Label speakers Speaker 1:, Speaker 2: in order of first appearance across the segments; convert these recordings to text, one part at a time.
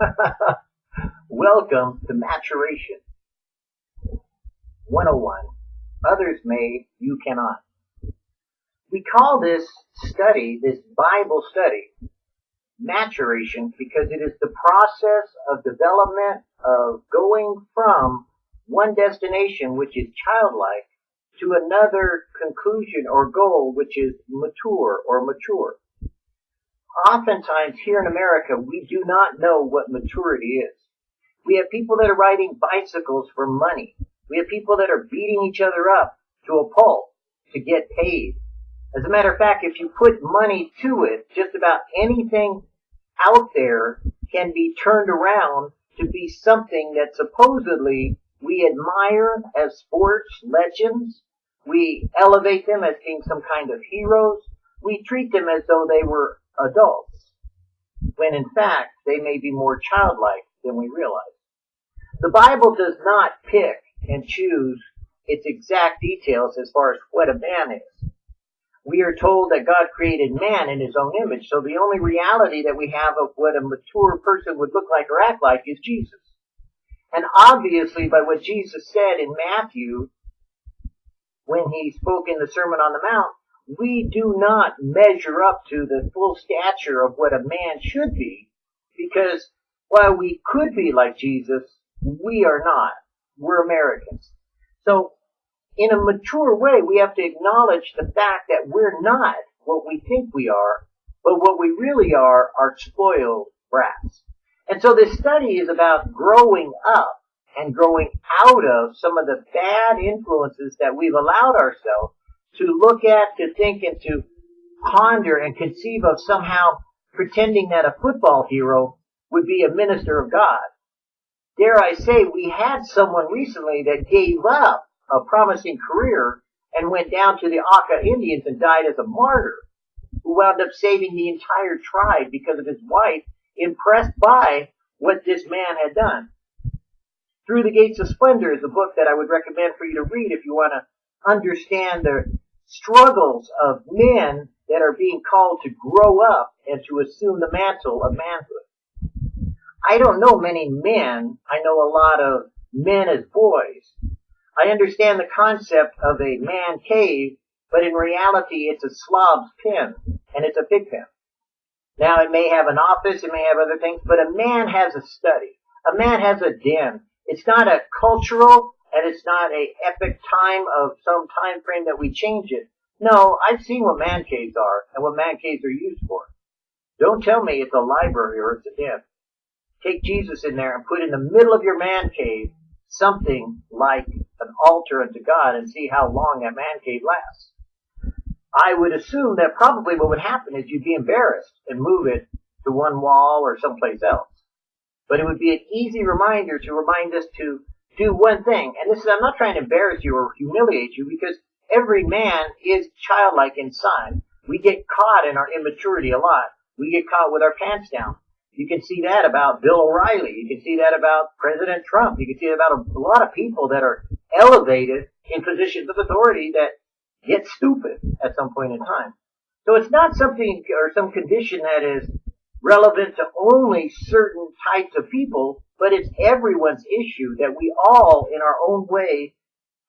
Speaker 1: Welcome to Maturation 101. Others may, you cannot. We call this study, this Bible study, maturation because it is the process of development of going from one destination, which is childlike, to another conclusion or goal, which is mature or mature. Oftentimes here in America, we do not know what maturity is. We have people that are riding bicycles for money. We have people that are beating each other up to a pulp to get paid. As a matter of fact, if you put money to it, just about anything out there can be turned around to be something that supposedly we admire as sports legends. We elevate them as being some kind of heroes. We treat them as though they were adults, when in fact they may be more childlike than we realize. The Bible does not pick and choose its exact details as far as what a man is. We are told that God created man in his own image, so the only reality that we have of what a mature person would look like or act like is Jesus. And obviously by what Jesus said in Matthew, when he spoke in the Sermon on the Mount, we do not measure up to the full stature of what a man should be, because while we could be like Jesus, we are not. We're Americans. So, in a mature way, we have to acknowledge the fact that we're not what we think we are, but what we really are are spoiled brats. And so this study is about growing up and growing out of some of the bad influences that we've allowed ourselves to look at, to think, and to ponder and conceive of somehow pretending that a football hero would be a minister of God. Dare I say, we had someone recently that gave up a promising career and went down to the Auca Indians and died as a martyr, who wound up saving the entire tribe because of his wife, impressed by what this man had done. Through the Gates of Splendor is a book that I would recommend for you to read if you want to understand the struggles of men that are being called to grow up and to assume the mantle of manhood. I don't know many men. I know a lot of men as boys. I understand the concept of a man cave, but in reality it's a slob's pen, and it's a pig pen. Now it may have an office, it may have other things, but a man has a study. A man has a den. It's not a cultural and it's not a epic time of some time frame that we change it. No, I've seen what man caves are and what man caves are used for. Don't tell me it's a library or it's a den. Take Jesus in there and put in the middle of your man cave something like an altar unto God and see how long that man cave lasts. I would assume that probably what would happen is you'd be embarrassed and move it to one wall or someplace else. But it would be an easy reminder to remind us to do one thing. And this is, I'm not trying to embarrass you or humiliate you because every man is childlike inside. We get caught in our immaturity a lot. We get caught with our pants down. You can see that about Bill O'Reilly. You can see that about President Trump. You can see that about a, a lot of people that are elevated in positions of authority that get stupid at some point in time. So it's not something or some condition that is relevant to only certain types of people, but it's everyone's issue that we all, in our own way,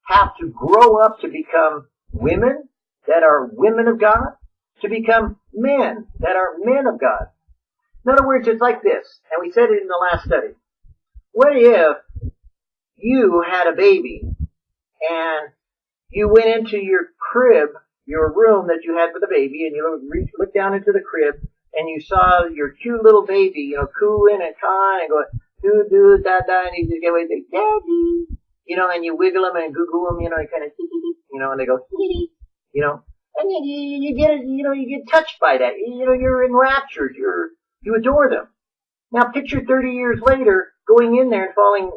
Speaker 1: have to grow up to become women that are women of God, to become men that are men of God. In other words, it's like this, and we said it in the last study. What if you had a baby and you went into your crib, your room that you had for the baby, and you looked down into the crib and you saw your cute little baby, you know, cooing and cawing and going, doo doo da da, and you just get away say, daddy, you know, and you wiggle them and goo goo them, you know, and kind of, you know, and they go, you know, and you, you, get, you know, you get touched by that. You know, you're enraptured. You're, you adore them. Now picture 30 years later going in there and falling,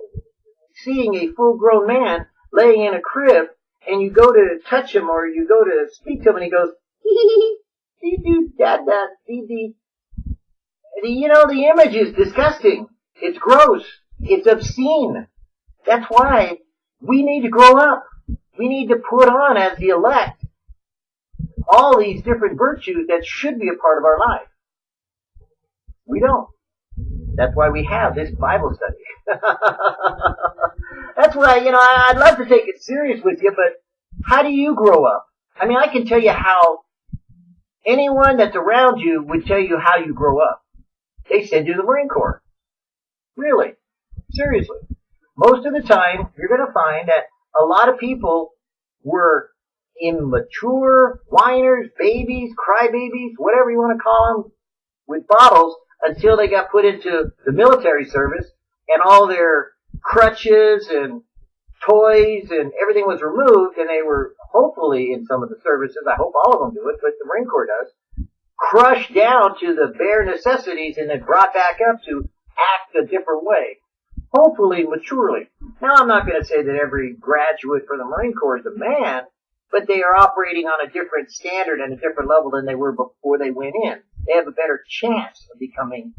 Speaker 1: seeing a full grown man laying in a crib and you go to touch him or you go to speak to him and he goes, dee doo da da dee dee. You know, the image is disgusting. It's gross. It's obscene. That's why we need to grow up. We need to put on as the elect all these different virtues that should be a part of our life. We don't. That's why we have this Bible study. That's why, you know, I'd love to take it serious with you, but how do you grow up? I mean, I can tell you how anyone that's around you would tell you how you grow up. They send you to the Marine Corps. Really. Seriously. Most of the time, you're going to find that a lot of people were immature whiners, babies, crybabies, whatever you want to call them, with bottles until they got put into the military service and all their crutches and toys and everything was removed and they were hopefully in some of the services, I hope all of them do it, but the Marine Corps does, crushed down to the bare necessities and then brought back up to act a different way. Hopefully maturely. Now I'm not going to say that every graduate for the Marine Corps is a man, but they are operating on a different standard and a different level than they were before they went in. They have a better chance of becoming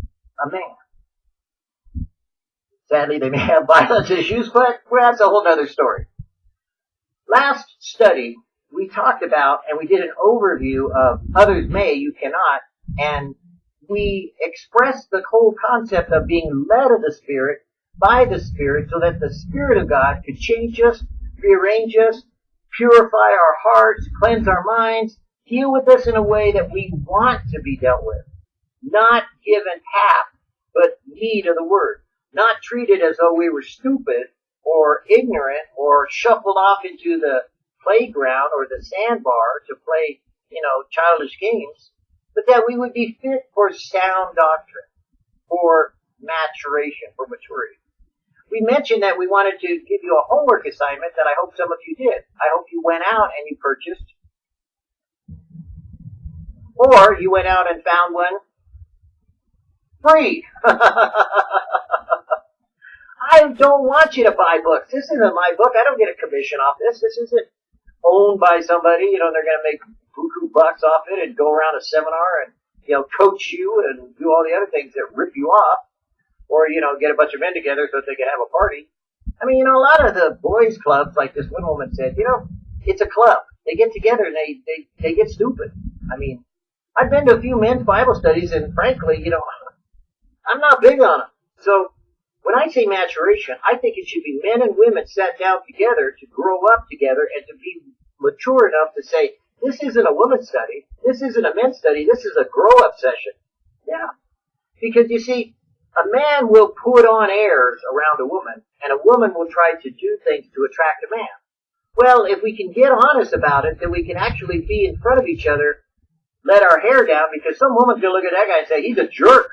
Speaker 1: a man. Sadly, they may have violence issues, but well, that's a whole other story. Last study, we talked about and we did an overview of others may, you cannot, and we expressed the whole concept of being led of the Spirit by the Spirit so that the Spirit of God could change us, rearrange us, purify our hearts, cleanse our minds, deal with us in a way that we want to be dealt with. Not given half, but need of the word. Not treated as though we were stupid or ignorant or shuffled off into the playground or the sandbar to play, you know, childish games, but that we would be fit for sound doctrine, for maturation, for maturity. We mentioned that we wanted to give you a homework assignment that I hope some of you did. I hope you went out and you purchased, or you went out and found one free. I don't want you to buy books. This isn't my book. I don't get a commission off this. This isn't owned by somebody. You know, they're going to make buku bucks off it and go around a seminar and, you know, coach you and do all the other things that rip you off. Or, you know, get a bunch of men together so that they can have a party. I mean, you know, a lot of the boys clubs, like this one woman said, you know, it's a club. They get together and they, they, they get stupid. I mean, I've been to a few men's Bible studies and frankly, you know, I'm not big on them. So when I say maturation, I think it should be men and women sat down together to grow up together and to be mature enough to say, this isn't a women's study, this isn't a men's study, this is a grow up session. Yeah. Because you see, a man will put on airs around a woman, and a woman will try to do things to attract a man. Well, if we can get honest about it, then we can actually be in front of each other, let our hair down, because some woman's gonna look at that guy and say, he's a jerk.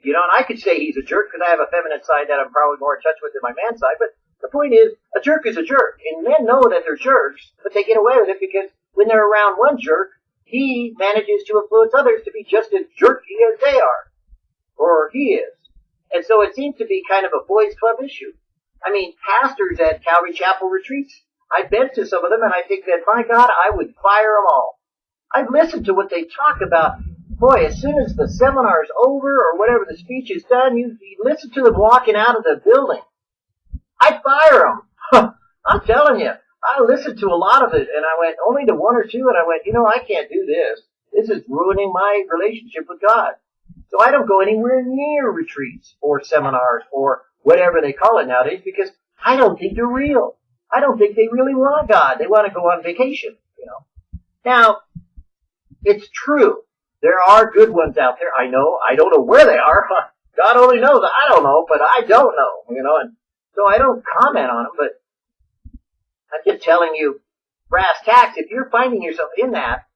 Speaker 1: You know, and I could say he's a jerk because I have a feminine side that I'm probably more in touch with than my man side, but the point is, a jerk is a jerk. And men know that they're jerks, but they get away with it because when they're around one jerk, he manages to influence others to be just as jerky as they are. Or he is. And so it seems to be kind of a boys club issue. I mean, pastors at Calvary Chapel retreats, I've been to some of them and I think that, my God, I would fire them all. I've listened to what they talk about boy, as soon as the seminar's over or whatever the speech is done, you, you listen to them walking out of the building. I'd fire them. I'm telling you. I listened to a lot of it and I went only to one or two and I went, you know, I can't do this. This is ruining my relationship with God. So I don't go anywhere near retreats or seminars or whatever they call it nowadays because I don't think they're real. I don't think they really want God. They want to go on vacation, you know. Now, it's true there are good ones out there. I know. I don't know where they are. God only knows. I don't know, but I don't know, you know, and so I don't comment on them, but I'm just telling you brass tacks. If you're finding yourself in that,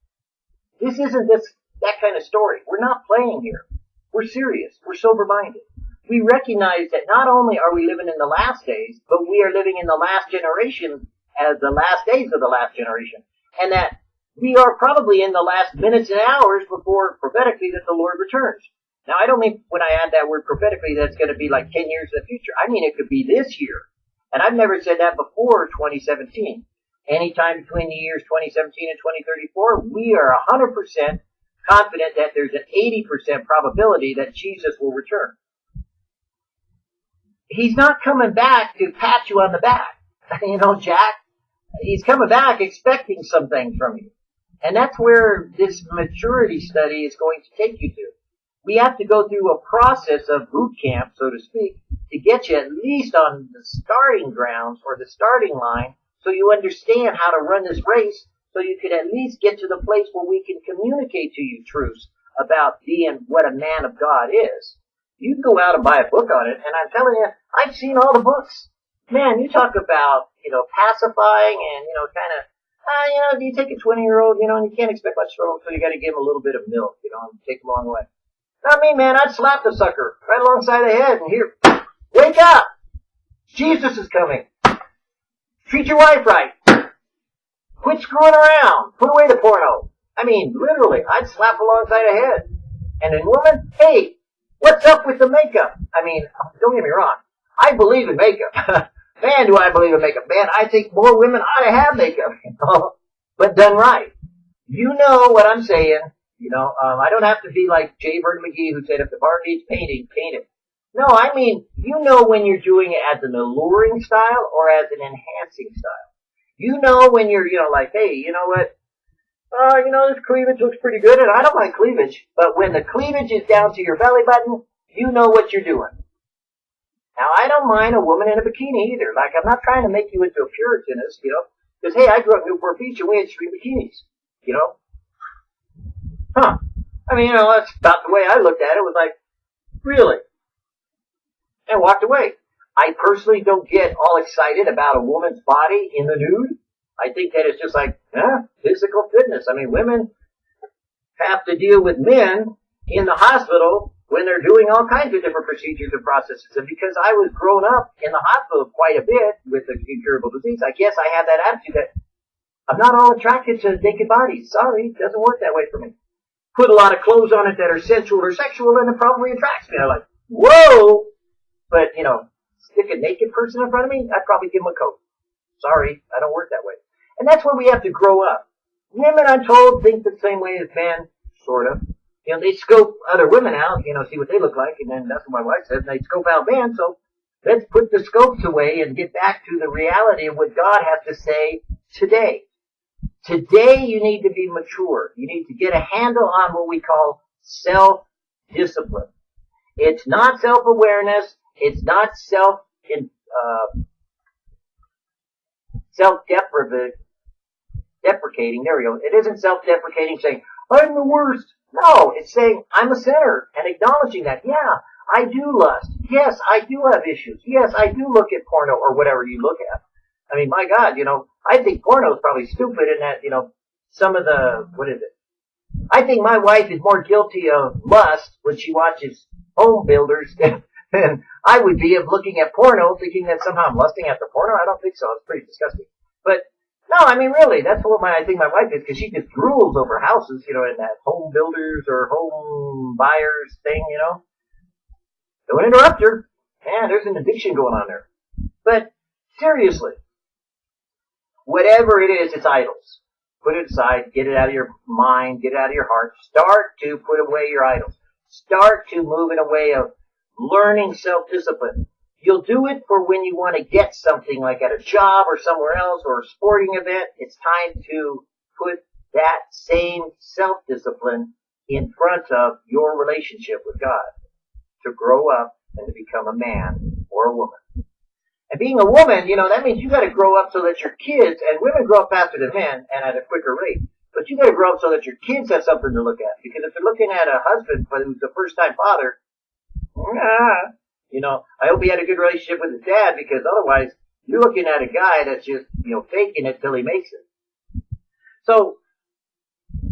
Speaker 1: this isn't this, that kind of story. We're not playing here. We're serious. We're sober minded. We recognize that not only are we living in the last days, but we are living in the last generation as the last days of the last generation. And that we are probably in the last minutes and hours before prophetically that the Lord returns. Now, I don't mean when I add that word prophetically that's going to be like 10 years in the future. I mean it could be this year. And I've never said that before 2017. Anytime between the years 2017 and 2034, we are 100% confident that there's an 80% probability that Jesus will return. He's not coming back to pat you on the back. You know, Jack, he's coming back expecting some things from you. And that's where this maturity study is going to take you to. we have to go through a process of boot camp, so to speak, to get you at least on the starting grounds or the starting line so you understand how to run this race so you can at least get to the place where we can communicate to you truths about being what a man of God is. You can go out and buy a book on it, and I'm telling you, I've seen all the books. Man, you talk about, you know, pacifying and, you know, kind of, uh, you know, you take a 20 year old, you know, and you can't expect much from him, so you gotta give him a little bit of milk, you know, and take him along the way. Not me, man, I'd slap the sucker right alongside the head and here, wake up! Jesus is coming. Treat your wife right. Quit screwing around. Put away the porno. I mean, literally, I'd slap alongside a head. And in woman, hey, what's up with the makeup? I mean, don't get me wrong. I believe in makeup. Man, do I believe in makeup. Man, I think more women ought to have makeup. But done right. You know what I'm saying. You know, um, I don't have to be like J. Vernon McGee who said if the bar needs painting, paint it. No, I mean, you know when you're doing it as an alluring style or as an enhancing style. You know when you're, you know, like, hey, you know what? Uh, you know, this cleavage looks pretty good, and I don't like cleavage, but when the cleavage is down to your belly button, you know what you're doing. Now, I don't mind a woman in a bikini either. Like, I'm not trying to make you into a Puritanist, you know, because, hey, I grew up in Newport Beach, and we had street bikinis, you know? Huh. I mean, you know, that's about the way I looked at it, was like, really? And walked away. I personally don't get all excited about a woman's body in the nude. I think that it's just like, eh, physical fitness. I mean, women have to deal with men in the hospital when they're doing all kinds of different procedures and processes. And because I was grown up in the hospital quite a bit with the incurable disease, I guess I have that attitude that I'm not all attracted to naked bodies. Sorry, it doesn't work that way for me. Put a lot of clothes on it that are sensual or sexual and it probably attracts me. I'm like, whoa! But, you know, stick a naked person in front of me, I'd probably give them a coat. Sorry, I don't work that way. And that's where we have to grow up. Women, I'm told, think the same way as men, sort of. You know, they scope other women out, you know, see what they look like, and then that's what my wife says, they scope out men, so let's put the scopes away and get back to the reality of what God has to say today. Today you need to be mature. You need to get a handle on what we call self-discipline. It's not self-awareness. It's not self uh, self-deprecating. Deprecating. There we go. It isn't self-deprecating, saying I'm the worst. No, it's saying I'm a sinner and acknowledging that. Yeah, I do lust. Yes, I do have issues. Yes, I do look at porno or whatever you look at. I mean, my God, you know, I think porno is probably stupid in that, you know, some of the, what is it? I think my wife is more guilty of lust when she watches home builders than, than I would be of looking at porno, thinking that somehow I'm lusting after porno. I don't think so. It's pretty disgusting. But no, I mean really, that's what my I think my wife is because she just drools over houses, you know, in that home builders or home buyers thing, you know. Don't interrupt her. Man, there's an addiction going on there. But seriously, whatever it is, it's idols. Put it aside, get it out of your mind, get it out of your heart. Start to put away your idols. Start to move in a way of learning self-discipline. You'll do it for when you want to get something like at a job or somewhere else or a sporting event. It's time to put that same self-discipline in front of your relationship with God to grow up and to become a man or a woman. And being a woman, you know, that means you gotta grow up so that your kids, and women grow up faster than men and at a quicker rate, but you gotta grow up so that your kids have something to look at. Because if they're looking at a husband who's a first time father, you know, I hope he had a good relationship with his dad because otherwise you're looking at a guy that's just, you know, faking it till he makes it. So,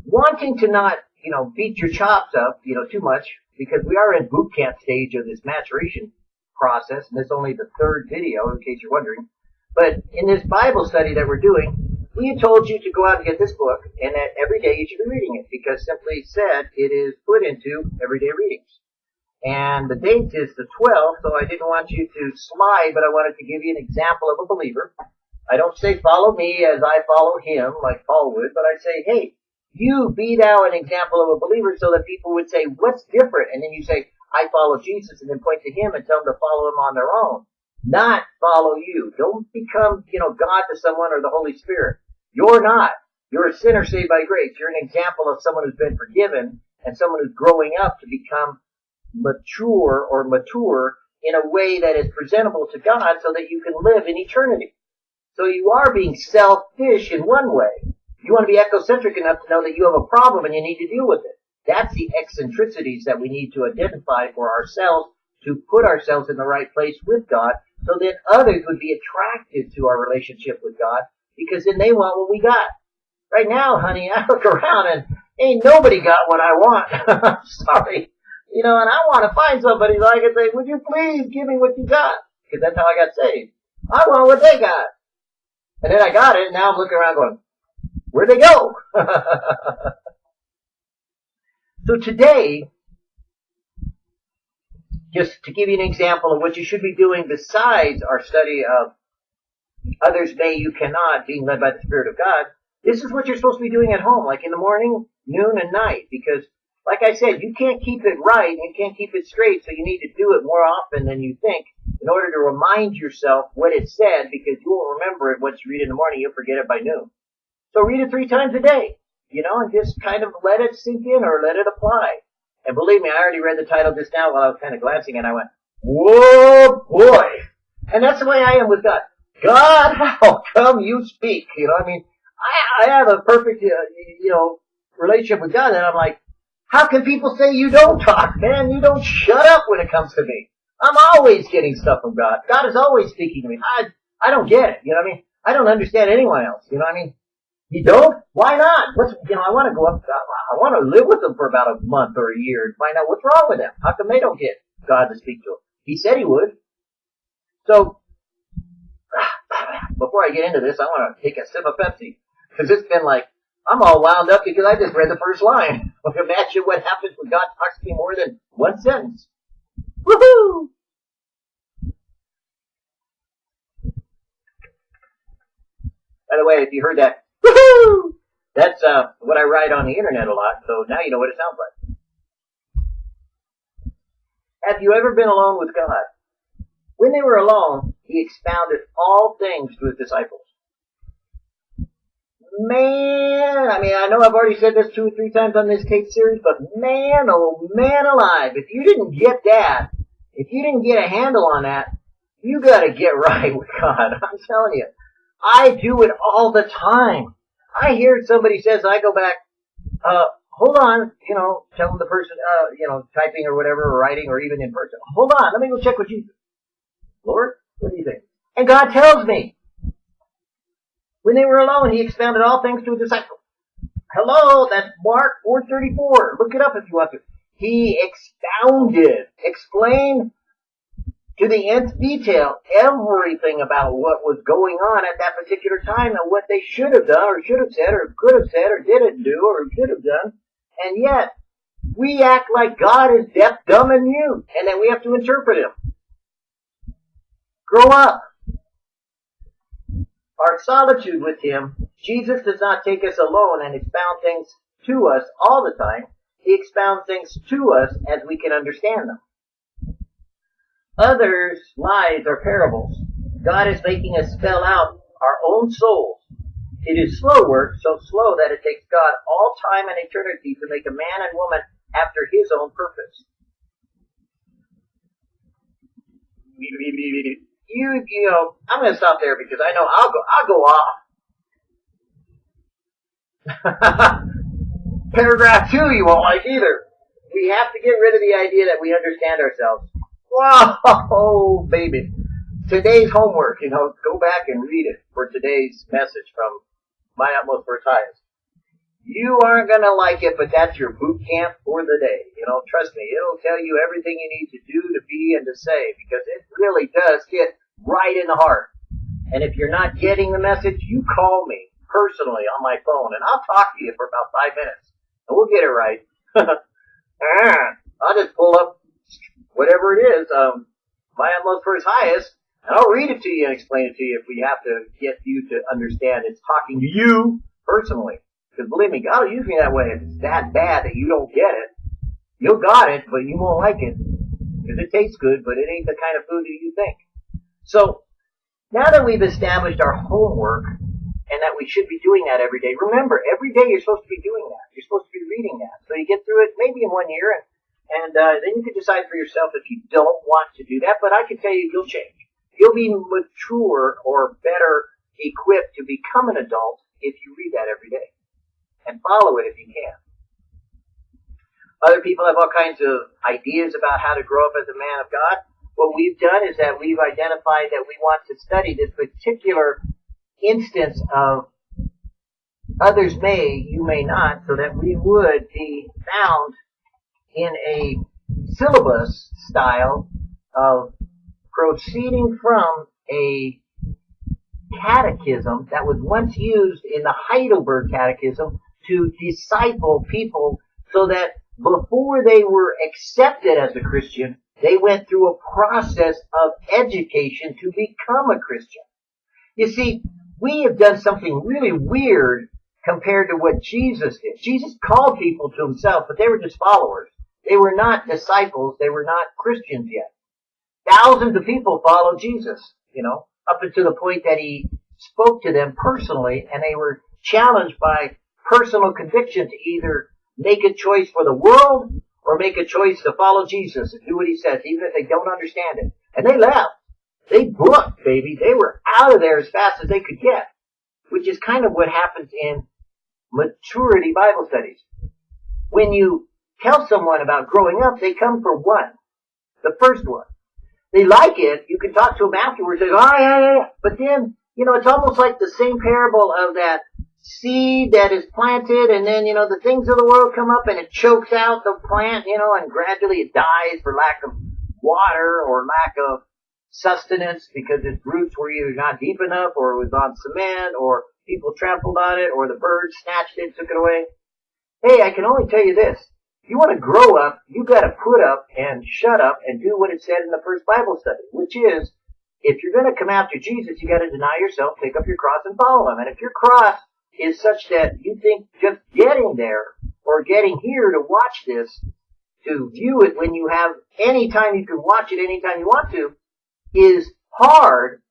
Speaker 1: wanting to not, you know, beat your chops up, you know, too much, because we are in boot camp stage of this maturation process, and this is only the third video, in case you're wondering. But in this Bible study that we're doing, we told you to go out and get this book, and that every day you should be reading it, because simply said, it is put into everyday readings. And the date is the 12th, so I didn't want you to slide, but I wanted to give you an example of a believer. I don't say follow me as I follow him, like Paul would, but I say, hey, you be thou an example of a believer so that people would say, what's different? And then you say, I follow Jesus and then point to him and tell them to follow him on their own. Not follow you. Don't become, you know, God to someone or the Holy Spirit. You're not. You're a sinner saved by grace. You're an example of someone who's been forgiven and someone who's growing up to become mature or mature in a way that is presentable to God so that you can live in eternity. So you are being selfish in one way. You want to be ecocentric enough to know that you have a problem and you need to deal with it. That's the eccentricities that we need to identify for ourselves to put ourselves in the right place with God so that others would be attracted to our relationship with God because then they want what we got. Right now, honey, I look around and ain't nobody got what I want. sorry. You know, and I want to find somebody so I can say, would you please give me what you got? Because that's how I got saved. I want what they got. And then I got it, and now I'm looking around going, where'd they go? so today, just to give you an example of what you should be doing besides our study of others may, you cannot, being led by the Spirit of God, this is what you're supposed to be doing at home, like in the morning, noon, and night, because like I said, you can't keep it right, you can't keep it straight, so you need to do it more often than you think in order to remind yourself what it said, because you won't remember it once you read it in the morning, you'll forget it by noon. So read it three times a day, you know, and just kind of let it sink in or let it apply. And believe me, I already read the title just now while I was kind of glancing and I went, whoa boy! And that's the way I am with God. God, how come you speak? You know, I mean, I, I have a perfect, uh, you know, relationship with God and I'm like, how can people say you don't talk, man? You don't shut up when it comes to me. I'm always getting stuff from God. God is always speaking to me. I, I don't get it. You know what I mean? I don't understand anyone else. You know what I mean? You don't? Why not? What's, you know, I want to go up, I want to live with them for about a month or a year and find out what's wrong with them. How come they don't get God to speak to them? He said he would. So, before I get into this, I want to take a sip of Pepsi. Cause it's been like, I'm all wound up because I just read the first line. Imagine what happens when God talks to me more than one sentence. Woohoo! By the way, if you heard that, woohoo! That's uh, what I write on the internet a lot, so now you know what it sounds like. Have you ever been alone with God? When they were alone, he expounded all things to his disciples. Man, I mean, I know I've already said this two or three times on this tape series, but man, oh man alive, if you didn't get that, if you didn't get a handle on that, you gotta get right with God. I'm telling you. I do it all the time. I hear somebody says, I go back, uh, hold on, you know, telling the person, uh, you know, typing or whatever, or writing, or even in person. Hold on, let me go check with Jesus. Lord, what do you think? And God tells me. When they were alone, he expounded all things to his disciples. Hello, that's Mark 434. Look it up if you want to. He expounded, explained to the nth detail everything about what was going on at that particular time and what they should have done or should have said or could have said or didn't do or should have done. And yet, we act like God is deaf, dumb, and mute and then we have to interpret him. Grow up our solitude with Him, Jesus does not take us alone and expound things to us all the time. He expounds things to us as we can understand them. Others' lies are parables. God is making us spell out our own souls. It is slow work, so slow that it takes God all time and eternity to make a man and woman after His own purpose you, you know, I'm going to stop there because I know I'll go, I'll go off. Paragraph two you won't like either. We have to get rid of the idea that we understand ourselves. Whoa, baby. Today's homework, you know, go back and read it for today's message from My Utmost for Highest. You aren't gonna like it, but that's your boot camp for the day. You know, trust me, it'll tell you everything you need to do, to be, and to say, because it really does hit right in the heart. And if you're not getting the message, you call me personally on my phone, and I'll talk to you for about five minutes, and we'll get it right. Ah, I'll just pull up whatever it is, um, my utmost for his highest, and I'll read it to you and explain it to you if we have to get you to understand it's talking to you personally. Because believe me, God will use me that way. If it's that bad that you don't get it, you'll got it, but you won't like it. Because it tastes good, but it ain't the kind of food that you think. So now that we've established our homework and that we should be doing that every day. Remember, every day you're supposed to be doing that. You're supposed to be reading that. So you get through it maybe in one year, and, and uh, then you can decide for yourself if you don't want to do that. But I can tell you, you'll change. You'll be mature or better equipped to become an adult if you read that every day and follow it if you can. Other people have all kinds of ideas about how to grow up as a man of God. What we've done is that we've identified that we want to study this particular instance of others may, you may not, so that we would be found in a syllabus style of proceeding from a catechism that was once used in the Heidelberg Catechism to disciple people so that before they were accepted as a Christian, they went through a process of education to become a Christian. You see, we have done something really weird compared to what Jesus did. Jesus called people to himself, but they were just followers. They were not disciples. They were not Christians yet. Thousands of people followed Jesus, you know, up until the point that he spoke to them personally and they were challenged by personal conviction to either make a choice for the world or make a choice to follow Jesus and do what he says, even if they don't understand it. And they left. They booked, baby. They were out of there as fast as they could get, which is kind of what happens in maturity Bible studies. When you tell someone about growing up, they come for one. The first one. They like it. You can talk to them afterwards. They go, oh, yeah, yeah, yeah. But then, you know, it's almost like the same parable of that seed that is planted and then, you know, the things of the world come up and it chokes out the plant, you know, and gradually it dies for lack of water or lack of sustenance because its roots were either not deep enough or it was on cement or people trampled on it or the birds snatched it, took it away. Hey, I can only tell you this. If you want to grow up, you gotta put up and shut up and do what it said in the first Bible study, which is, if you're gonna come after Jesus, you gotta deny yourself, take up your cross and follow him. And if your cross is such that you think just getting there or getting here to watch this, to view it when you have any time you can watch it anytime you want to, is hard.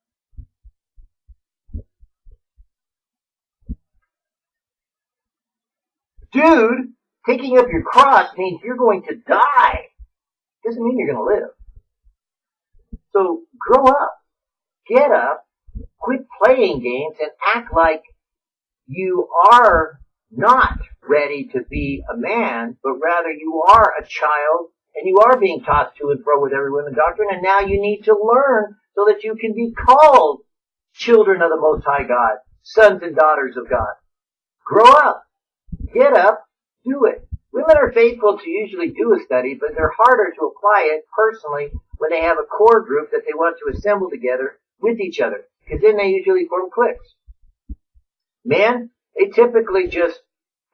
Speaker 1: Dude, taking up your cross means you're going to die. Doesn't mean you're going to live. So grow up, get up, quit playing games, and act like you are not ready to be a man, but rather you are a child and you are being tossed to and fro with every wind doctrine, and now you need to learn so that you can be called children of the Most High God, sons and daughters of God. Grow up. Get up. Do it. Women are faithful to usually do a study, but they're harder to apply it personally when they have a core group that they want to assemble together with each other, because then they usually form cliques. Men, they typically just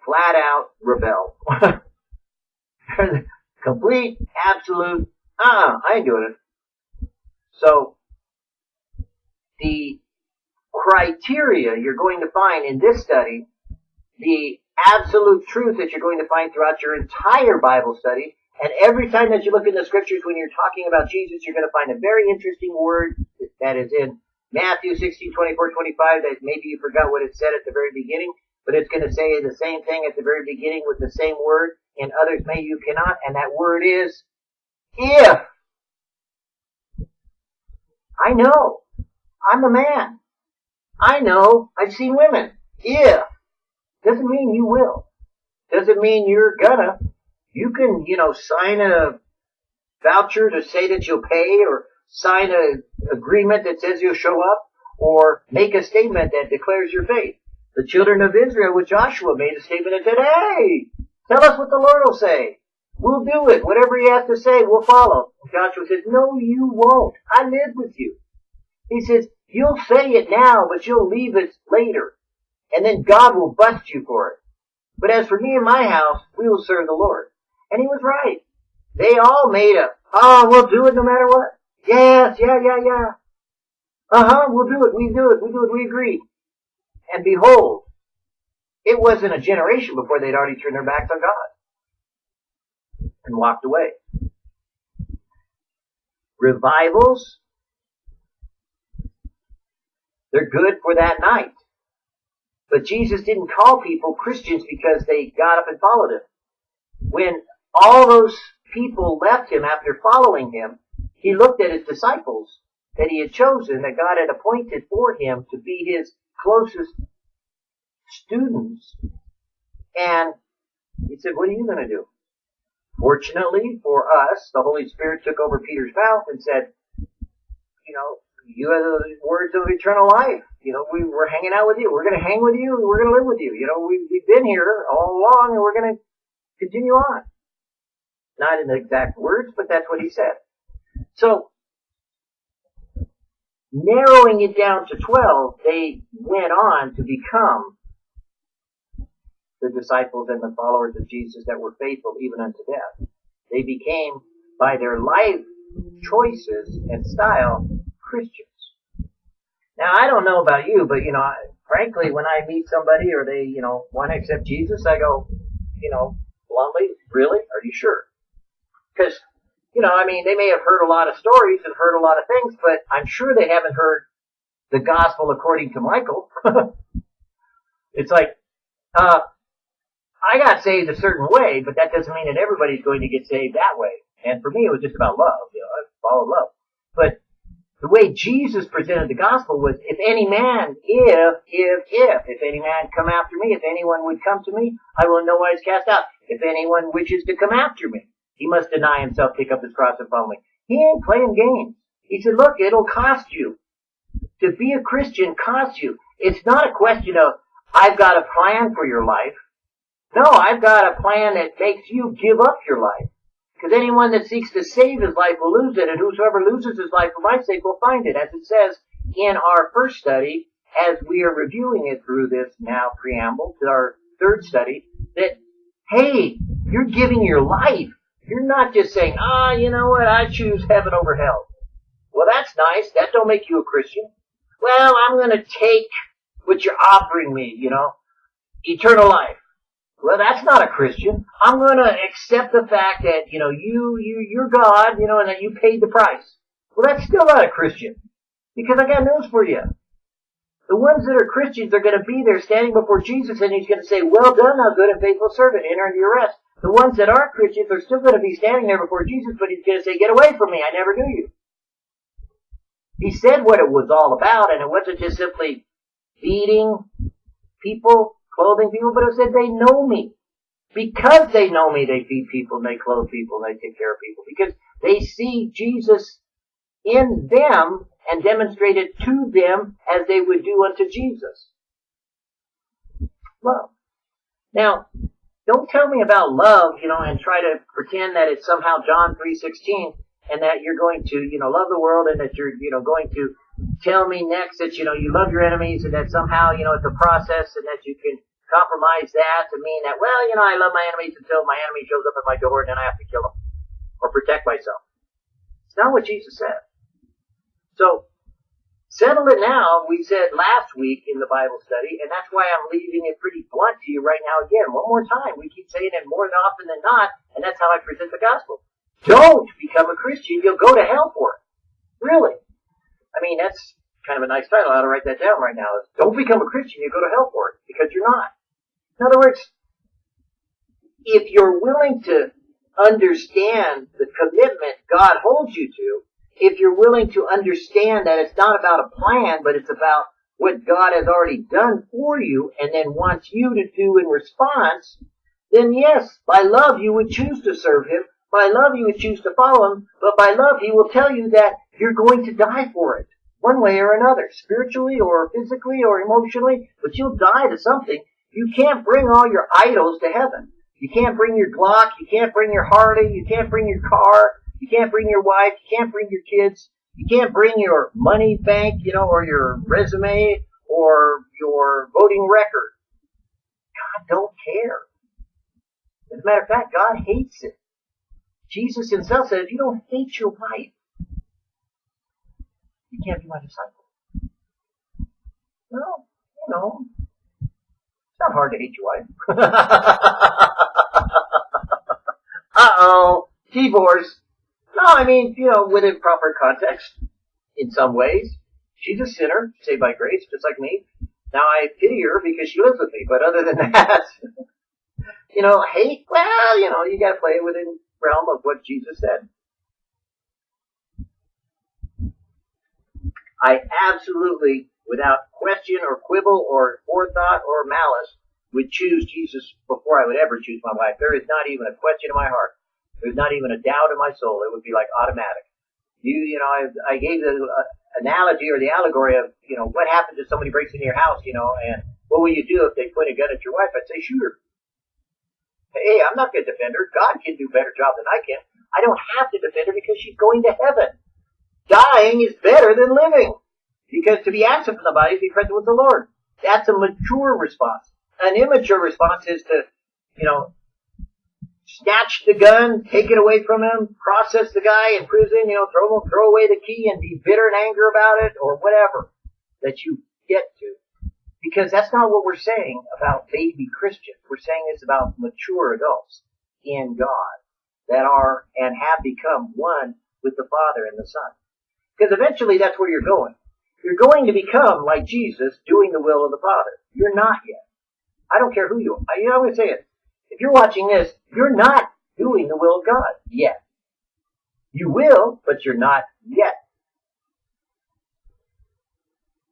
Speaker 1: flat out rebel. complete, absolute, ah, I ain't doing it. So, the criteria you're going to find in this study, the absolute truth that you're going to find throughout your entire Bible study, and every time that you look in the scriptures when you're talking about Jesus, you're going to find a very interesting word that is in Matthew 16, 24, 25 that maybe you forgot what it said at the very beginning, but it's going to say the same thing at the very beginning with the same word. and others may you cannot, and that word is if. I know. I'm a man. I know. I've seen women. If. Doesn't mean you will. Doesn't mean you're gonna. You can, you know, sign a voucher to say that you'll pay or sign an agreement that says you'll show up or make a statement that declares your faith. The children of Israel with Joshua made a statement and said, hey, tell us what the Lord will say. We'll do it. Whatever he has to say, we'll follow. Joshua says, no, you won't. I live with you. He says, you'll say it now, but you'll leave it later. And then God will bust you for it. But as for me and my house, we will serve the Lord. And he was right. They all made a, oh, we'll do it no matter what. Yes, yeah, yeah, yeah. Uh-huh, we'll do it, we do it, we do it, we agree. And behold, it wasn't a generation before they'd already turned their backs on God and walked away. Revivals, they're good for that night. But Jesus didn't call people Christians because they got up and followed him. When all those people left him after following him, he looked at his disciples that he had chosen, that God had appointed for him to be his closest students. And he said, what are you going to do? Fortunately for us, the Holy Spirit took over Peter's mouth and said, you know, you have the words of eternal life. You know, we, we're hanging out with you. We're going to hang with you. We're going to live with you. You know, we, we've been here all along and we're going to continue on. Not in the exact words, but that's what he said. So, narrowing it down to 12, they went on to become the disciples and the followers of Jesus that were faithful even unto death. They became, by their life choices and style, Christians. Now, I don't know about you, but you know, frankly, when I meet somebody or they, you know, want to accept Jesus, I go, you know, bluntly, really? Are you sure? Because, you know, I mean, they may have heard a lot of stories and heard a lot of things, but I'm sure they haven't heard the gospel according to Michael. it's like, uh, I got saved a certain way, but that doesn't mean that everybody's going to get saved that way. And for me, it was just about love. You know, I followed love. But the way Jesus presented the gospel was, if any man, if, if, if, if any man come after me, if anyone would come to me, I will in no wise cast out. If anyone wishes to come after me, he must deny himself, take up his cross and follow me. He ain't playing games. He said, look, it'll cost you. To be a Christian costs you. It's not a question of, I've got a plan for your life. No, I've got a plan that makes you give up your life. Because anyone that seeks to save his life will lose it, and whosoever loses his life for my sake will find it. As it says in our first study, as we are reviewing it through this now preamble to our third study, that, hey, you're giving your life. You're not just saying, ah, you know what, I choose heaven over hell. Well, that's nice. That don't make you a Christian. Well, I'm gonna take what you're offering me, you know, eternal life. Well, that's not a Christian. I'm going to accept the fact that, you know, you, you, you're God, you know, and that you paid the price. Well, that's still not a Christian. Because I got news for you. The ones that are Christians are going to be there standing before Jesus and he's going to say, well done, thou good and faithful servant, enter into your rest. The ones that aren't Christians are still going to be standing there before Jesus, but he's going to say, get away from me, I never knew you. He said what it was all about, and it wasn't just simply feeding people clothing people, but it said they know me. Because they know me, they feed people and they clothe people and they take care of people. Because they see Jesus in them and demonstrate it to them as they would do unto Jesus. Love. Now, don't tell me about love, you know, and try to pretend that it's somehow John 3.16 and that you're going to, you know, love the world and that you're, you know, going to tell me next that, you know, you love your enemies and that somehow, you know, it's a process and that you can compromise that to mean that, well, you know, I love my enemies until my enemy shows up at my door and then I have to kill him or protect myself. It's not what Jesus said. So, settle it now, we said last week in the Bible study, and that's why I'm leaving it pretty blunt to you right now again. One more time. We keep saying it more often than not, and that's how I present the gospel. Don't become a Christian. You'll go to hell for it. Really. I mean, that's kind of a nice title. I ought to write that down right now. Don't become a Christian. You go to hell for it because you're not. In other words, if you're willing to understand the commitment God holds you to, if you're willing to understand that it's not about a plan, but it's about what God has already done for you and then wants you to do in response, then yes, by love you would choose to serve Him. By love you would choose to follow Him. But by love He will tell you that you're going to die for it. One way or another. Spiritually or physically or emotionally. But you'll die to something. You can't bring all your idols to heaven. You can't bring your Glock, you can't bring your Harley, you can't bring your car, you can't bring your wife, you can't bring your kids, you can't bring your money bank, you know, or your resume, or your voting record. God don't care. As a matter of fact, God hates it. Jesus himself said, if you don't hate your wife, you can't be my disciple. Well, you know, it's not hard to hate your wife. Uh-oh. Divorce. No, I mean, you know, within proper context, in some ways. She's a sinner, saved by grace, just like me. Now I pity her because she lives with me, but other than that, you know, hate, well, you know, you gotta play within realm of what Jesus said. I absolutely, without question or quibble or forethought or malice, would choose Jesus before I would ever choose my wife. There is not even a question in my heart. There's not even a doubt in my soul. It would be like automatic. You, you know, I, I gave the uh, analogy or the allegory of, you know, what happens if somebody breaks into your house, you know, and what will you do if they point a gun at your wife? I'd say shoot her. Hey, I'm not going to defend her. God can do a better job than I can. I don't have to defend her because she's going to heaven. Dying is better than living. Because to be absent from the body is to be present with the Lord. That's a mature response. An immature response is to, you know, snatch the gun, take it away from him, process the guy in prison, you know, throw throw away the key and be bitter and anger about it or whatever that you get to. Because that's not what we're saying about baby Christians. We're saying it's about mature adults in God that are and have become one with the Father and the Son. Because eventually that's where you're going. You're going to become like Jesus doing the will of the Father. You're not yet. I don't care who you are. You know, I'm say it. If you're watching this, you're not doing the will of God yet. You will, but you're not yet.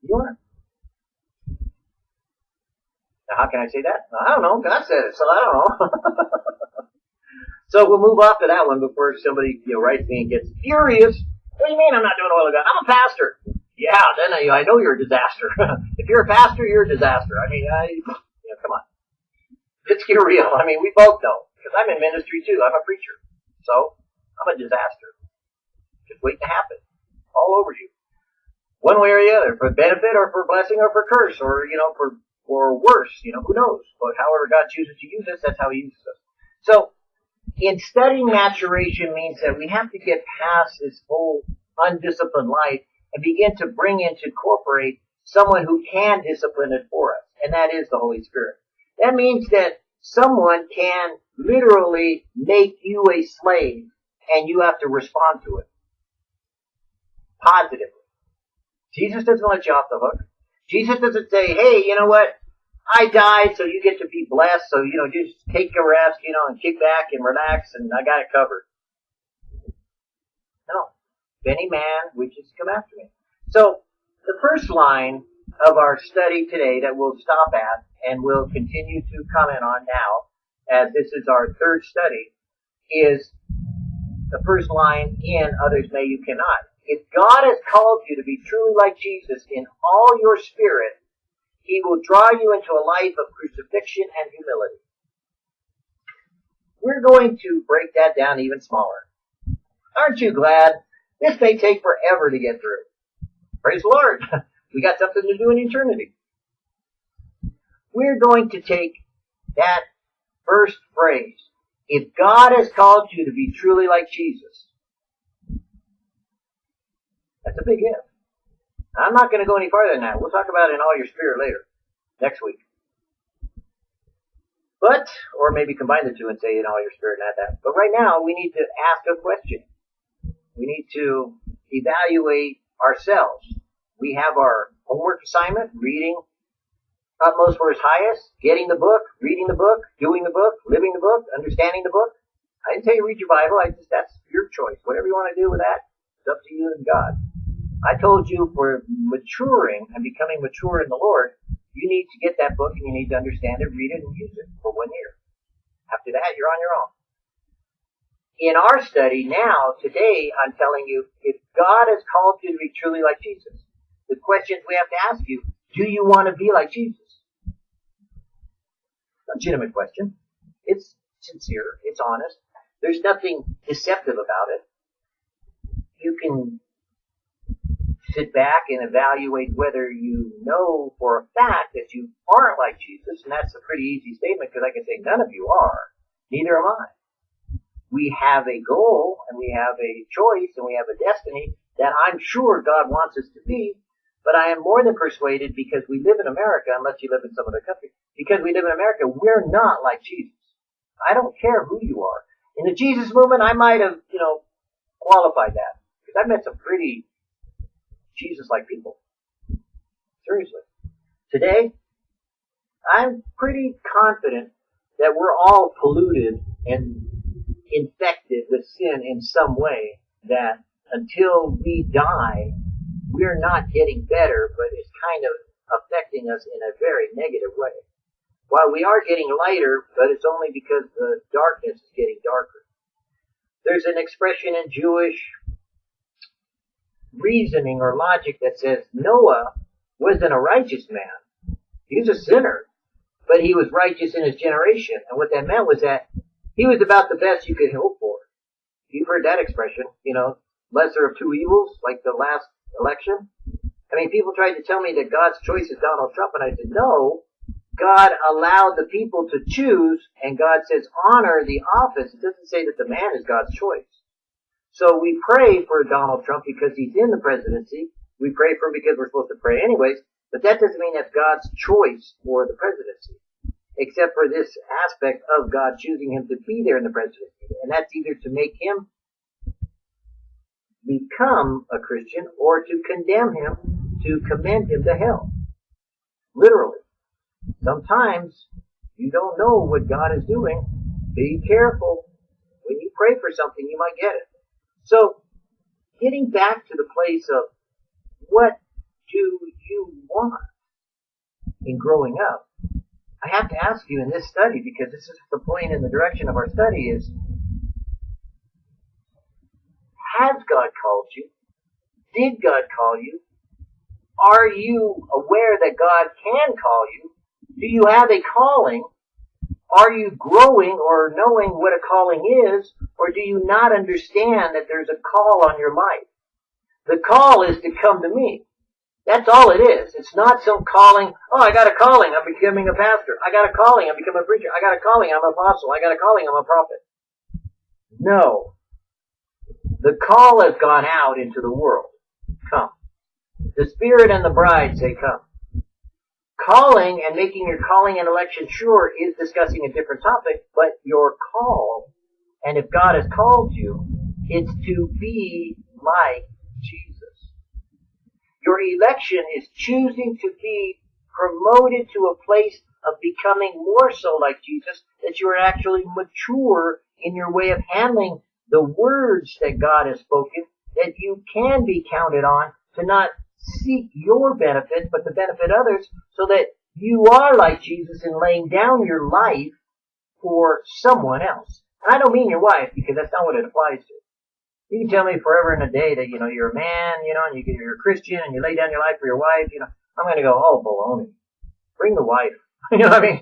Speaker 1: You are. Now, how can I say that? I don't know. God said it, so I don't know. so we'll move off to that one before somebody you know writes me and gets furious. What do you mean I'm not doing the will of God? I'm a pastor. Yeah, then I, I know you're a disaster. if you're a pastor, you're a disaster. I mean, I, you know, come on. Let's get real. I mean, we both know. Because I'm in ministry too. I'm a preacher. So, I'm a disaster. Just waiting to happen. All over you. One way or the other. For benefit or for blessing or for curse or, you know, for, for worse. You know, who knows? But however God chooses to use us, that's how He uses us. So, in studying maturation means that we have to get past this whole undisciplined life and begin to bring in to incorporate someone who can discipline it for us. And that is the Holy Spirit. That means that someone can literally make you a slave and you have to respond to it. Positively. Jesus doesn't let you off the hook. Jesus doesn't say, hey, you know what? I died so you get to be blessed, so, you know, just take a rest, you know, and kick back and relax and I got it covered. No. Any man wishes to come after me. So, the first line of our study today that we'll stop at and we'll continue to comment on now, as this is our third study, is the first line in Others May You Cannot. If God has called you to be truly like Jesus in all your spirit, He will draw you into a life of crucifixion and humility. We're going to break that down even smaller. Aren't you glad? This may take forever to get through. Praise the Lord. We got something to do in eternity. We're going to take that first phrase. If God has called you to be truly like Jesus, that's a big if. I'm not going to go any farther than that. We'll talk about it in all your spirit later, next week. But, or maybe combine the two and say in all your spirit and add that. But right now, we need to ask a question. We need to evaluate ourselves. We have our homework assignment, reading utmost for his highest, getting the book, reading the book, doing the book, living the book, understanding the book. I didn't tell you read your Bible. I just that's your choice. Whatever you want to do with that, it's up to you and God. I told you for maturing and becoming mature in the Lord, you need to get that book and you need to understand it, read it, and use it for one year. After that, you're on your own. In our study now, today, I'm telling you, if God has called you to be truly like Jesus, the questions we have to ask you. Do you want to be like Jesus? Legitimate question. It's sincere. It's honest. There's nothing deceptive about it. You can sit back and evaluate whether you know for a fact that you aren't like Jesus, and that's a pretty easy statement because I can say none of you are. Neither am I. We have a goal and we have a choice and we have a destiny that I'm sure God wants us to be, but I am more than persuaded because we live in America, unless you live in some other country, because we live in America, we're not like Jesus. I don't care who you are. In the Jesus movement, I might have, you know, qualified that. Because I've met some pretty Jesus-like people. Seriously. today, I'm pretty confident that we're all polluted and infected with sin in some way that until we die, we're not getting better, but it's kind of affecting us in a very negative way. While we are getting lighter, but it's only because the darkness is getting darker. There's an expression in Jewish reasoning or logic that says Noah wasn't a righteous man. He was a sinner, but he was righteous in his generation. And what that meant was that he was about the best you could hope for. You've heard that expression, you know, lesser of two evils, like the last election. I mean, people tried to tell me that God's choice is Donald Trump, and I said, no, God allowed the people to choose, and God says honor the office. It doesn't say that the man is God's choice. So we pray for Donald Trump because he's in the presidency. We pray for him because we're supposed to pray anyways, but that doesn't mean that's God's choice for the presidency. Except for this aspect of God choosing him to be there in the presidency. And that's either to make him become a Christian or to condemn him, to commend him to hell. Literally. Sometimes you don't know what God is doing. Be careful. When you pray for something, you might get it. So, getting back to the place of what do you want in growing up, I have to ask you in this study, because this is the point in the direction of our study is, has God called you? Did God call you? Are you aware that God can call you? Do you have a calling? Are you growing or knowing what a calling is? Or do you not understand that there's a call on your life? The call is to come to me. That's all it is. It's not some calling, oh, I got a calling, I'm becoming a pastor. I got a calling, I'm becoming a preacher. I got a calling, I'm an apostle. I got a calling, I'm a prophet. No. The call has gone out into the world. Come. The Spirit and the bride say come. Calling and making your calling and election sure is discussing a different topic, but your call, and if God has called you, it's to be like Jesus. Your election is choosing to be promoted to a place of becoming more so like Jesus, that you are actually mature in your way of handling the words that God has spoken, that you can be counted on to not seek your benefit, but to benefit others, so that you are like Jesus in laying down your life for someone else. And I don't mean your wife, because that's not what it applies to. You can tell me forever and a day that, you know, you're a man, you know, and you're a Christian, and you lay down your life for your wife, you know, I'm gonna go, oh, baloney. Bring the wife. you know what I mean?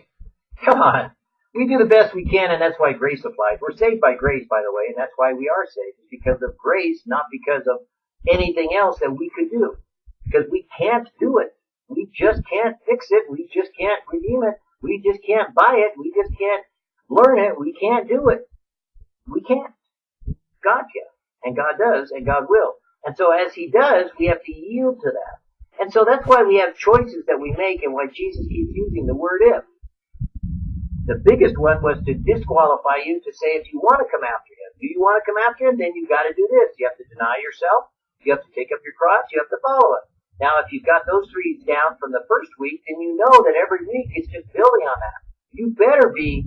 Speaker 1: Come on. We do the best we can, and that's why grace applies. We're saved by grace, by the way, and that's why we are saved. It's because of grace, not because of anything else that we could do because we can't do it. We just can't fix it. We just can't redeem it. We just can't buy it. We just can't learn it. We can't do it. We can't. God can. And God does, and God will. And so as He does, we have to yield to that. And so that's why we have choices that we make and why Jesus keeps using the word if. The biggest one was to disqualify you to say if you want to come after Him. Do you want to come after Him? Then you've got to do this. You have to deny yourself. You have to take up your cross. You have to follow Him. Now, if you've got those three down from the first week, then you know that every week is just building on that. You better be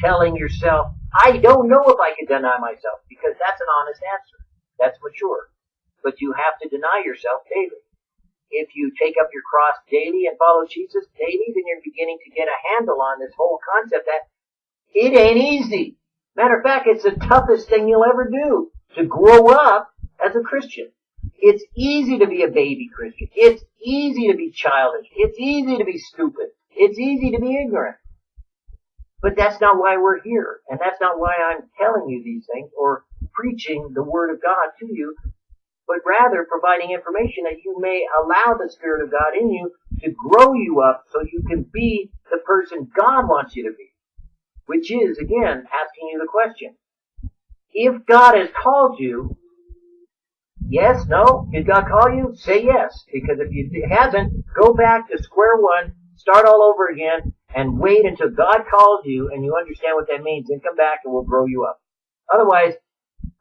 Speaker 1: telling yourself, I don't know if I can deny myself, because that's an honest answer. That's mature. But you have to deny yourself daily. If you take up your cross daily and follow Jesus daily, then you're beginning to get a handle on this whole concept that it ain't easy. Matter of fact, it's the toughest thing you'll ever do to grow up as a Christian. It's easy to be a baby Christian. It's easy to be childish. It's easy to be stupid. It's easy to be ignorant. But that's not why we're here. And that's not why I'm telling you these things or preaching the Word of God to you, but rather providing information that you may allow the Spirit of God in you to grow you up so you can be the person God wants you to be. Which is, again, asking you the question. If God has called you, Yes, no? Did God call you? Say yes. Because if he hasn't, go back to square one, start all over again, and wait until God calls you and you understand what that means. Then come back and we'll grow you up. Otherwise,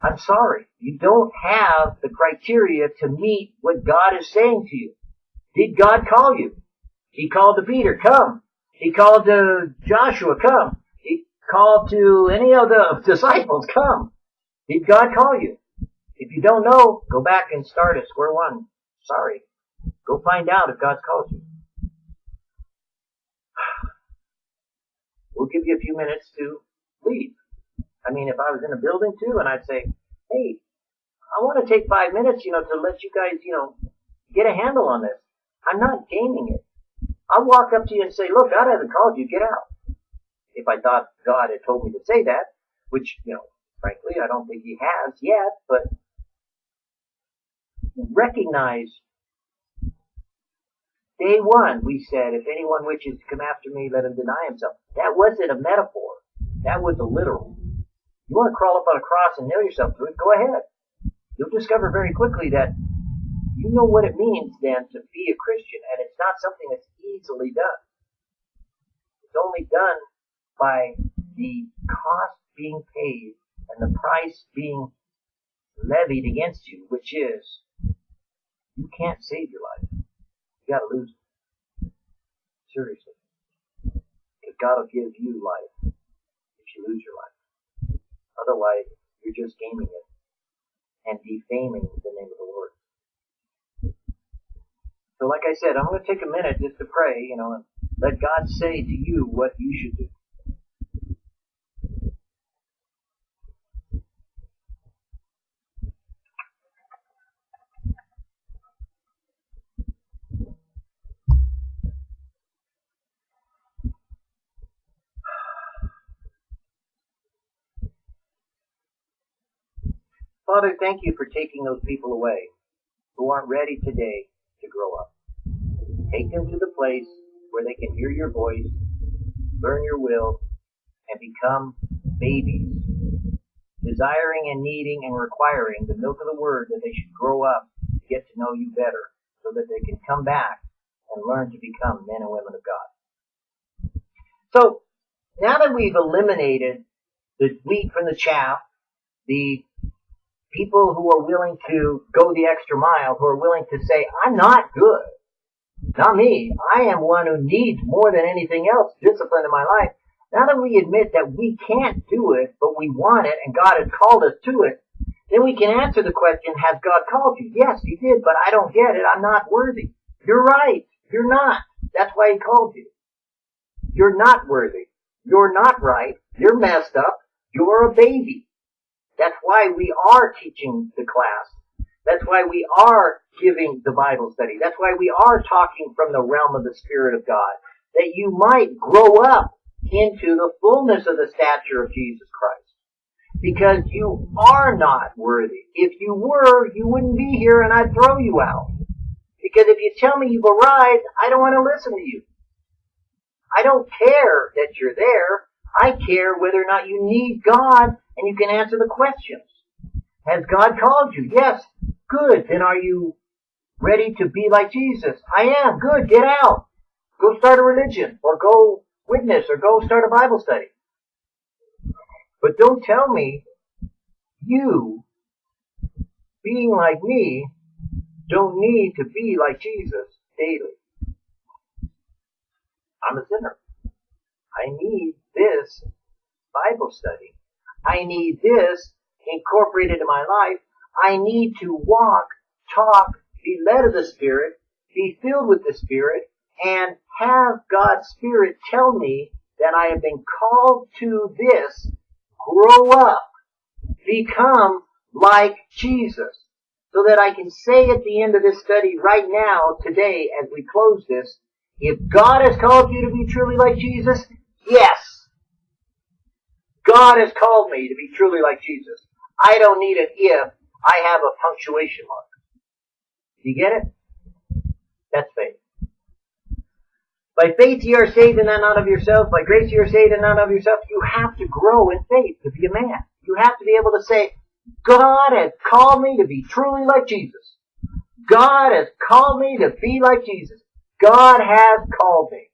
Speaker 1: I'm sorry. You don't have the criteria to meet what God is saying to you. Did God call you? He called to Peter, come. He called to Joshua, come. He called to any of the disciples, come. Did God call you? If you don't know, go back and start at square one. Sorry. Go find out if God's called you. We'll give you a few minutes to leave. I mean, if I was in a building too, and I'd say, hey, I want to take five minutes, you know, to let you guys, you know, get a handle on this. I'm not gaming it. I'll walk up to you and say, look, God hasn't called you, get out. If I thought God had told me to say that, which, you know, frankly, I don't think he has yet, but recognize day one, we said, if anyone wishes to come after me, let him deny himself. That wasn't a metaphor. That was a literal. You want to crawl up on a cross and nail yourself to it, go ahead. You'll discover very quickly that you know what it means then to be a Christian, and it's not something that's easily done. It's only done by the cost being paid and the price being levied against you, which is you can't save your life. You gotta lose it. Seriously. Because God will give you life if you lose your life. Otherwise, you're just gaming it and defaming the name of the Lord. So like I said, I'm going to take a minute just to pray, you know, and let God say to you what you should do. Father, thank you for taking those people away who aren't ready today to grow up. Take them to the place where they can hear your voice, learn your will, and become babies, desiring and needing and requiring the milk of the word that they should grow up to get to know you better so that they can come back and learn to become men and women of God. So, now that we've eliminated the wheat from the chaff, the people who are willing to go the extra mile, who are willing to say, I'm not good. Not me. I am one who needs more than anything else discipline in my life. Now that we admit that we can't do it, but we want it and God has called us to it, then we can answer the question, has God called you? Yes, He did, but I don't get it. I'm not worthy. You're right. You're not. That's why He called you. You're not worthy. You're not right. You're messed up. You're a baby. That's why we are teaching the class. That's why we are giving the Bible study. That's why we are talking from the realm of the Spirit of God. That you might grow up into the fullness of the stature of Jesus Christ. Because you are not worthy. If you were, you wouldn't be here and I'd throw you out. Because if you tell me you've arrived, I don't want to listen to you. I don't care that you're there. I care whether or not you need God and you can answer the questions. Has God called you? Yes. Good. Then are you ready to be like Jesus? I am. Good. Get out. Go start a religion or go witness or go start a Bible study. But don't tell me you, being like me, don't need to be like Jesus daily. I'm a sinner. I need this Bible study. I need this incorporated in my life. I need to walk, talk, be led of the Spirit, be filled with the Spirit, and have God's Spirit tell me that I have been called to this, grow up, become like Jesus. So that I can say at the end of this study right now, today, as we close this, if God has called you to be truly like Jesus, yes, God has called me to be truly like Jesus. I don't need an if, I have a punctuation mark. Do you get it? That's faith. By faith ye are saved and not of yourselves. By grace ye are saved and not of yourselves. You have to grow in faith to be a man. You have to be able to say, God has called me to be truly like Jesus. God has called me to be like Jesus. God has called me.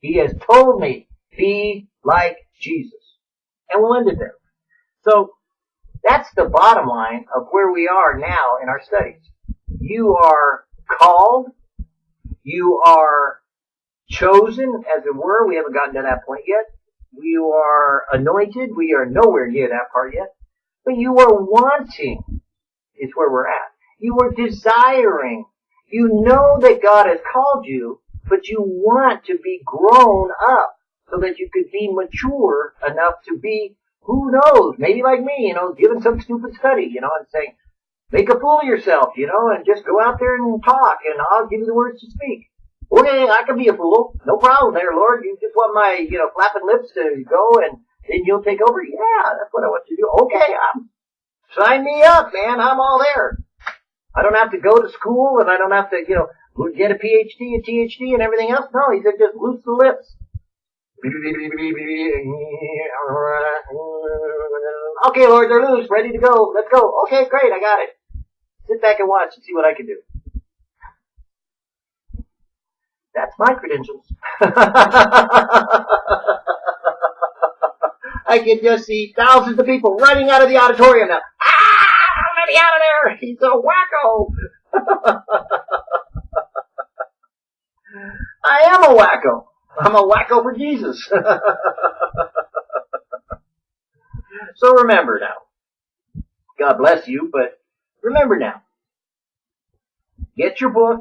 Speaker 1: He has told me, be like Jesus and we'll end it there. So that's the bottom line of where we are now in our studies. You are called, You are chosen, as it were. We haven't gotten to that point yet. You are anointed. We are nowhere near that part yet. But you are wanting is where we're at. You are desiring. You know that God has called you, but you want to be grown up so that you could be mature enough to be, who knows, maybe like me, you know, giving some stupid study, you know, and saying, make a fool of yourself, you know, and just go out there and talk, and I'll give you the words to speak. Okay, I can be a fool. No problem there, Lord. You just want my, you know, flapping lips to go and then you'll take over? Yeah, that's what I want you to do. Okay, I'm, sign me up, man. I'm all there. I don't have to go to school and I don't have to, you know, get a PhD, a THD and everything else. No, he said just loose the lips. Okay, Lord, they're loose, ready to go. Let's go. Okay, great, I got it. Sit back and watch and see what I can do. That's my credentials. I can just see thousands of people running out of the auditorium now. Ah, let me out of there. He's a wacko. I am a wacko. I'm a wacko for Jesus. so remember now. God bless you, but remember now. Get your book,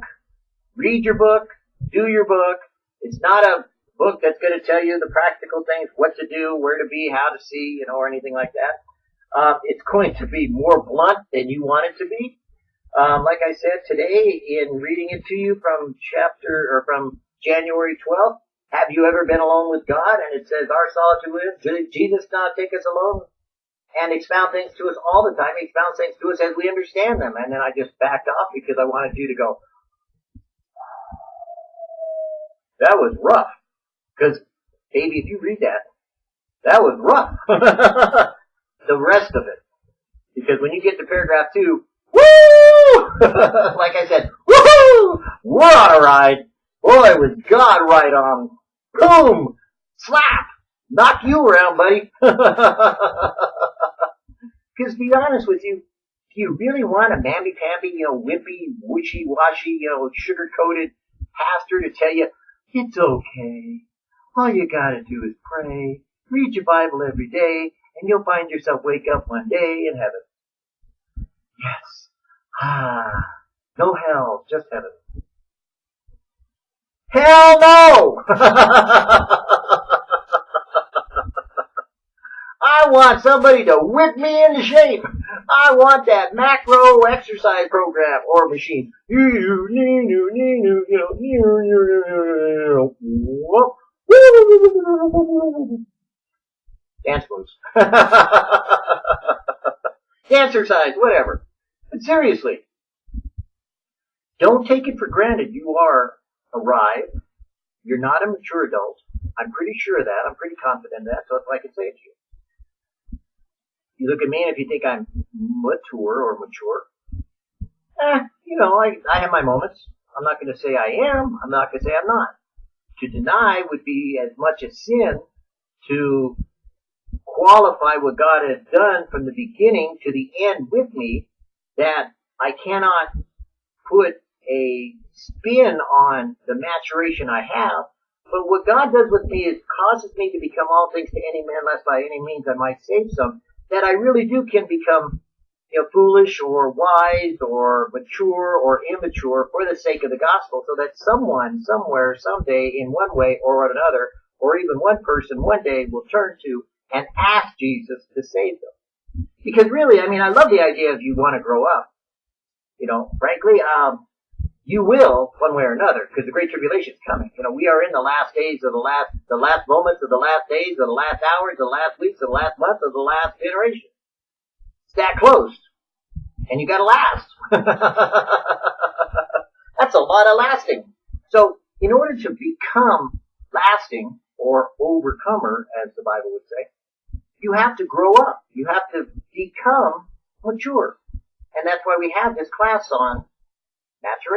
Speaker 1: read your book, do your book. It's not a book that's going to tell you the practical things, what to do, where to be, how to see, you know, or anything like that. Um, it's going to be more blunt than you want it to be. Um, like I said today, in reading it to you from chapter or from January 12th, have you ever been alone with God? And it says, Our solitude is Jesus not take us alone and expound things to us all the time. He expounds things to us as we understand them. And then I just backed off because I wanted you to go, that was rough. Because, baby, if you read that, that was rough. the rest of it. Because when you get to paragraph two, woo! like I said, woohoo! On a ride. Boy, was God right on. Boom! Slap! Knock you around, buddy. Because to be honest with you, do you really want a mamby-pamby, you know, wimpy, wishy-washy, you know, sugar-coated pastor to tell you, it's okay. All you gotta do is pray, read your Bible every day, and you'll find yourself wake up one day in heaven. Yes. Ah. No hell, just heaven. Hell no! I want somebody to whip me into shape. I want that macro exercise program or machine. Dance moves. Dancercise, whatever. But seriously, don't take it for granted you are arrived. You're not a mature adult. I'm pretty sure of that. I'm pretty confident of that, so that's what I can say to you. You look at me and if you think I'm mature or mature, eh, you know, I, I have my moments. I'm not going to say I am. I'm not going to say I'm not. To deny would be as much a sin to qualify what God has done from the beginning to the end with me that I cannot put a spin on the maturation I have. But what God does with me is causes me to become all things to any man, lest by any means I might save some that I really do can become you know, foolish or wise or mature or immature for the sake of the gospel so that someone, somewhere, someday, in one way or another, or even one person one day will turn to and ask Jesus to save them. Because really, I mean, I love the idea of you want to grow up. You know, frankly, um, you will one way or another because the great tribulation is coming. You know, we are in the last days of the last, the last moments of the last days of the last hours, the last weeks of the last months of the last generation. It's that close. And you gotta last. That's a lot of lasting. So, in order to become lasting or overcomer, as the Bible would say, you have to grow up. You have to become mature. And that's why we have this class on maturation.